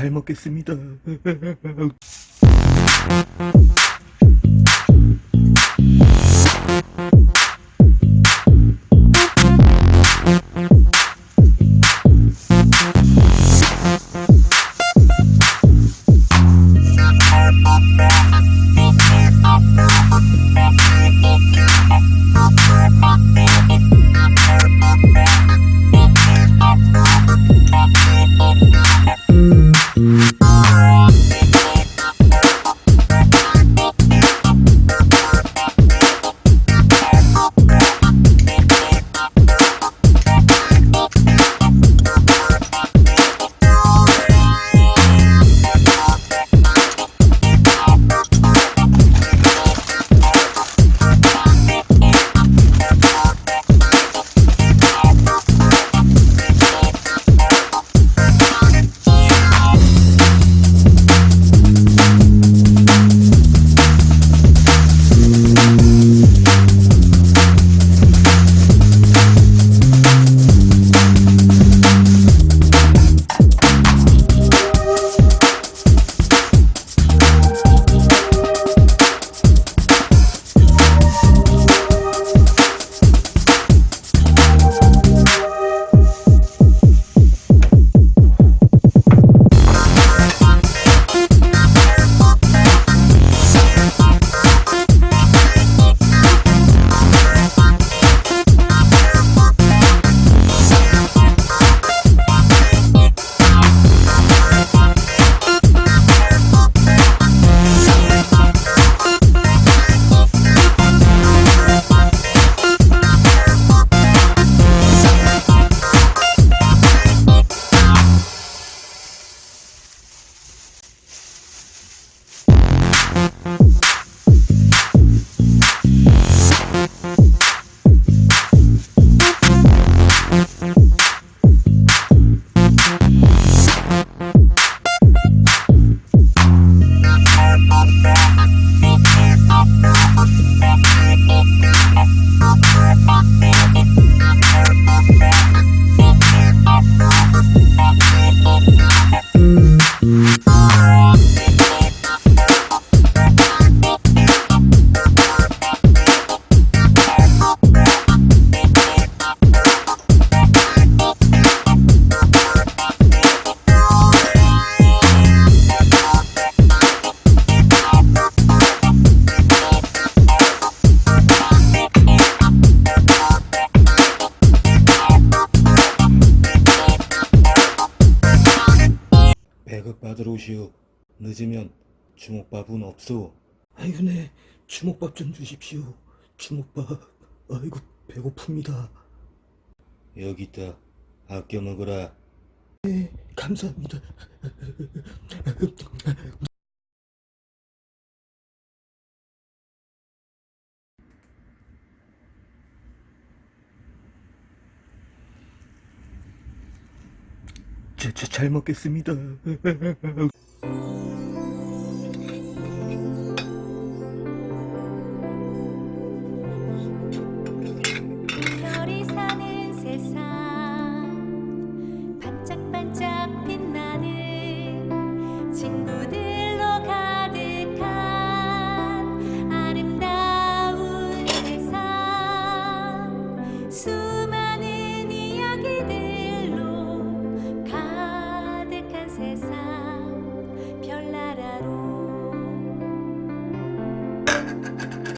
잘 먹겠습니다. 배급 받으러 오시오. 늦으면 주먹밥은 없소. 아이고 네 주먹밥 좀 주십시오. 주먹밥. 아이고 배고픕니다. 여기 있다. 아껴 먹어라. 네 감사합니다. 진짜 잘 먹겠습니다. 별이 사는 세상 반짝반짝 빛 princesa.